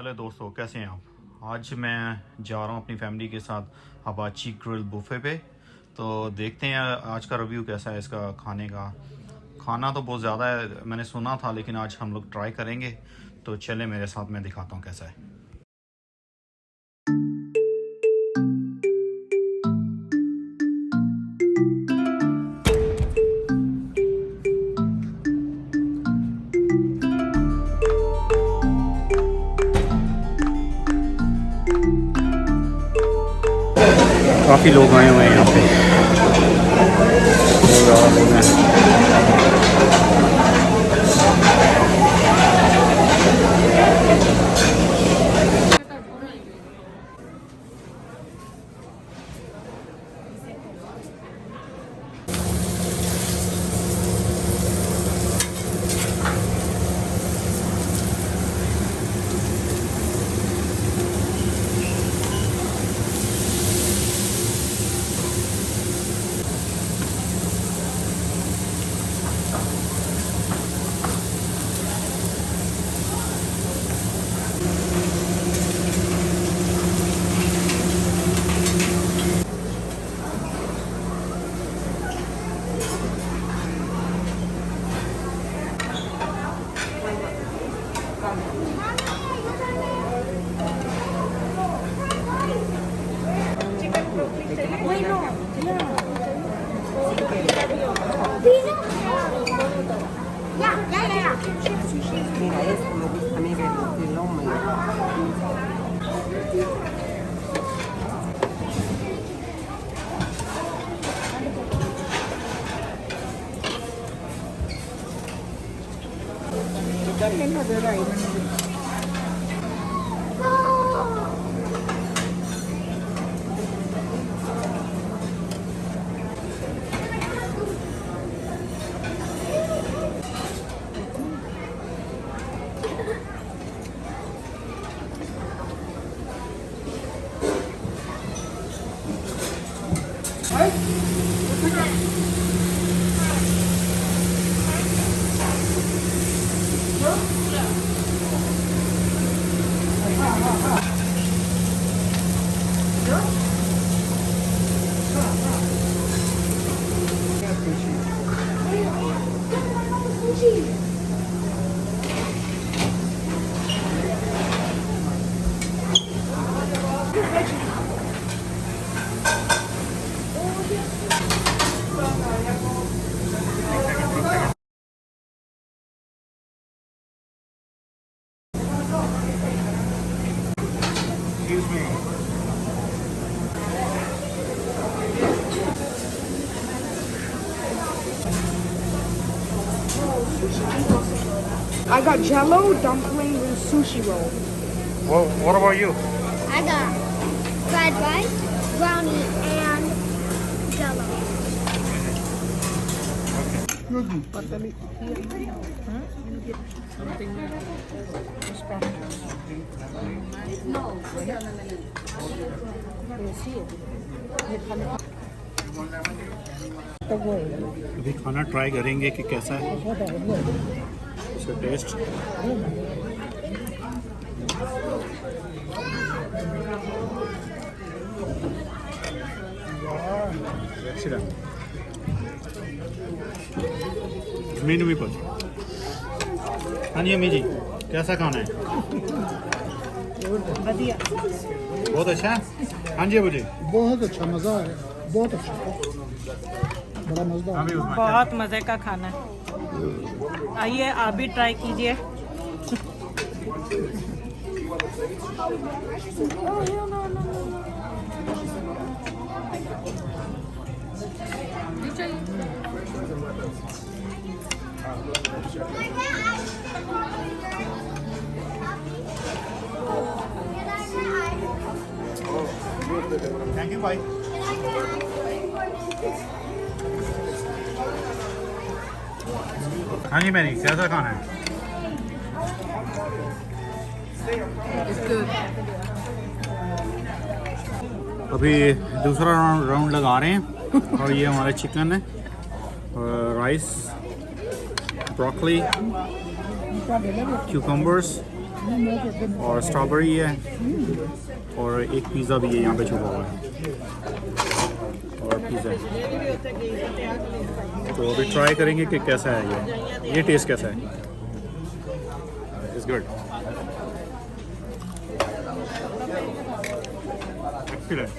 Hello दोस्तों, कैसे हैं आप? आज मैं जा रहा हूँ अपनी फैमिली के साथ हबाची ग्रिल बुफे पे। तो देखते हैं आज का रिव्यू कैसा है इसका खाने का। खाना तो बहुत ज़्यादा है, मैंने सुना था, लेकिन आज हम लोग ट्राई करेंगे। तो चले मेरे साथ, मैं दिखाता हूँ कैसा है। काफ़ी लोग आए हुए हैं यहाँ पे। Mira, esta me gusta, mira el lomo. Dale, no, pero ahí, I got jello, dumplings, and sushi roll. What, what about you? I got fried rice, brownie, and अभी खाना ट्राई करेंगे कि कैसा है। इसका टेस्ट मीनू भी पूछ हाँ जी अम्मी जी कैसा खाना है? बहुत अच्छा? है हाँ जी अबू जी। बहुत अच्छा मज़ा आ गया बहुत अच्छा बड़ा उस्मान। बहुत मज़े का खाना है। आइए आप भी ट्राई कीजिए। हाँ जी मैरी कैसा खाना है? अभी दूसरा राउंड लगा रहे हैं और ये हमारा चिकन है और राइस ब्रोकली cucumbers और स्ट्रॉबेरी है और एक पिज़्ज़ा भी है यहाँ पे छुपा हुआ है। और पिज़्ज़ा तो अभी ट्राई करेंगे कि कैसा है ये। ये टेस्ट कैसा है? इट्स गुड एक्सीलेंट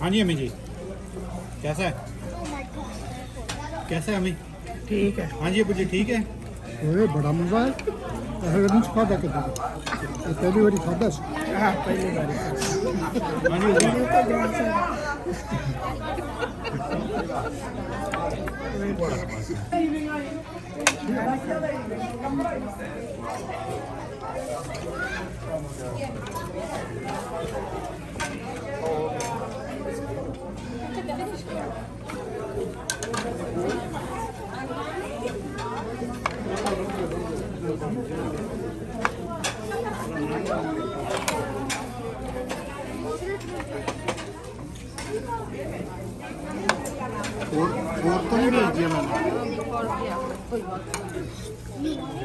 हाँ जी अम्मी जी कैसा है? कैसा है अम्मी ठीक है। हाँ जी अबू जी ठीक है? ओए बड़ा मज़ा है। ऐसा नहीं खादा के ये पहली बारी खादा हाँ। पहली बार। हाँ जी जी। और तो मैंने।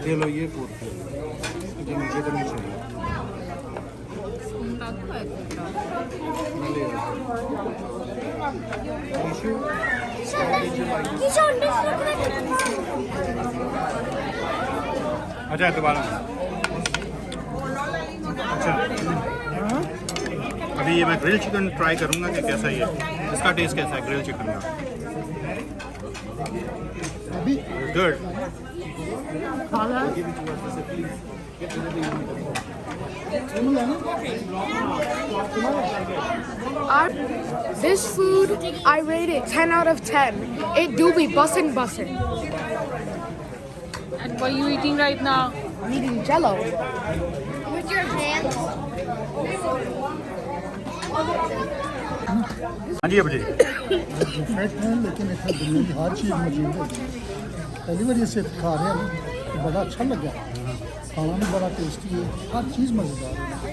ये लो ये ये मुझे तो नहीं चाहिए। अच्छा दोबारा। अच्छा। अभी ये मैं ग्रिल चिकन ट्राई करूँगा कि कैसा ये इसका टेस्ट कैसा है ग्रिल चिकन का? Good. This food, I rate it 10 out of 10. It do be bussin' bussin'. And what are you eating right now? I'm eating jello. With your hands? हाँ जी अबू जी। Different है लेकिन इतना दुनिया की हर चीज़ मौजूद है पहली बार इसे खा रहे हैं। तो बड़ा अच्छा लगा खाना भी बड़ा टेस्टी है। हर चीज़ मज़ेदार है।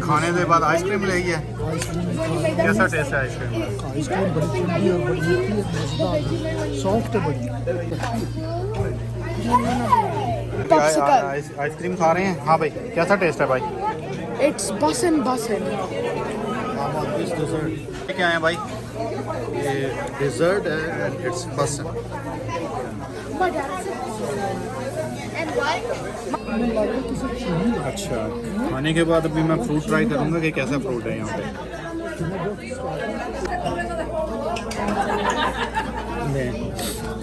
खाने के बाद आइसक्रीम ले है भी खा कैसा टेस्ट है आइसक्रीम आइसक्रीम बड़ी ठंडी और बड़ी मीठी है मज़ेदार सॉफ्ट है बड़ी। आइसक्रीम खा रहे हैं? हाँ भाई कैसा टेस्ट है भाई? It's bussin' bussin'. ये क्या है भाई। ये डिजर्ट है एंड इट्स अच्छा खाने के बाद अभी मैं फ्रूट ट्राई करूँगा कि कैसा फ्रूट है यहाँ पे।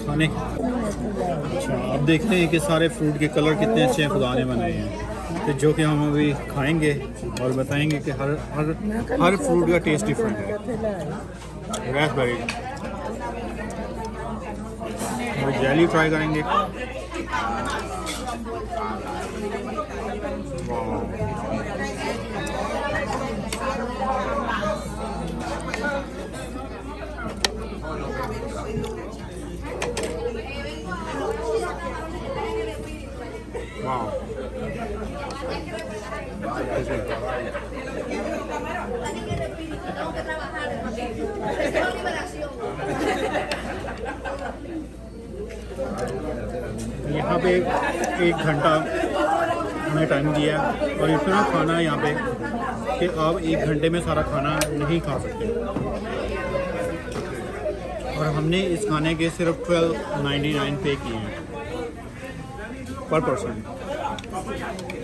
खाने अच्छा अब देखते हैं कि सारे फ्रूट के कलर कितने अच्छे हैं खुदा ने बनाए हैं। तो जो कि हम अभी खाएँगे और बताएँगे कि हर हर हर फ्रूट का टेस्ट डिफरेंट है। रेसबेरी और जेली ट्राई करेंगे। वाह यहाँ पे एक घंटा हमें टाइम दिया और इतना खाना है यहाँ पे कि आप एक घंटे में सारा खाना नहीं खा सकते। और हमने इस खाने के सिर्फ़ ट्वेल्व नाइन्टी नाइन पे किए हैं पर पर्सन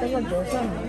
Tengo dos años.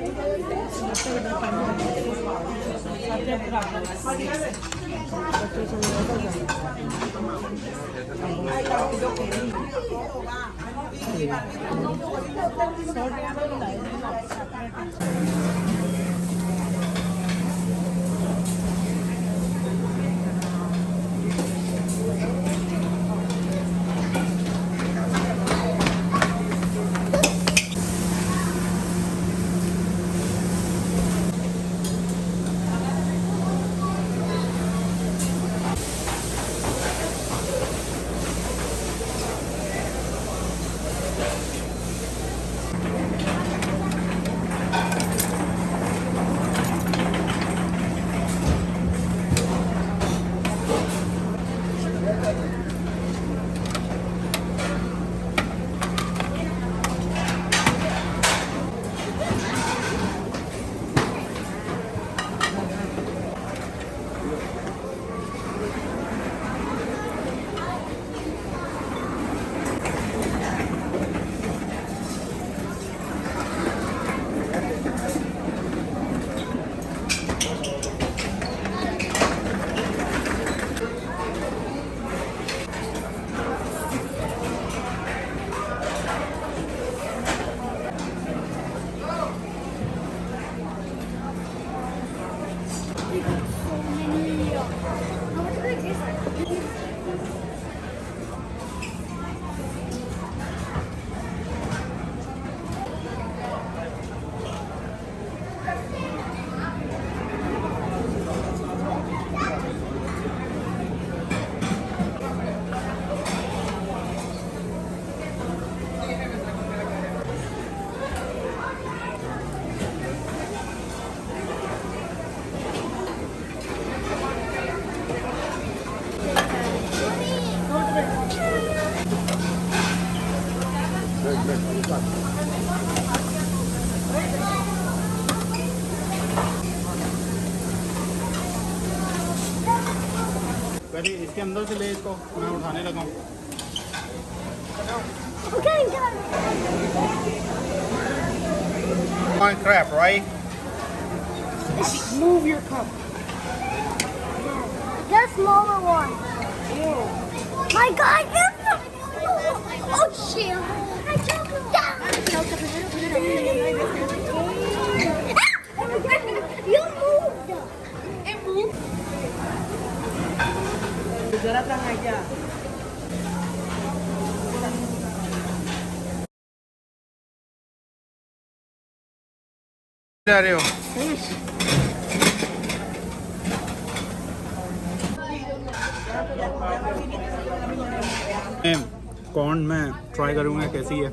पहले इसके अंदर से ले इसको मैं उठाने लगा हूँ Okay, got it. My crap, right? Move your cup. The smaller one. My God, जा रहे हो। कॉर्न में ट्राई करूँगा कैसी है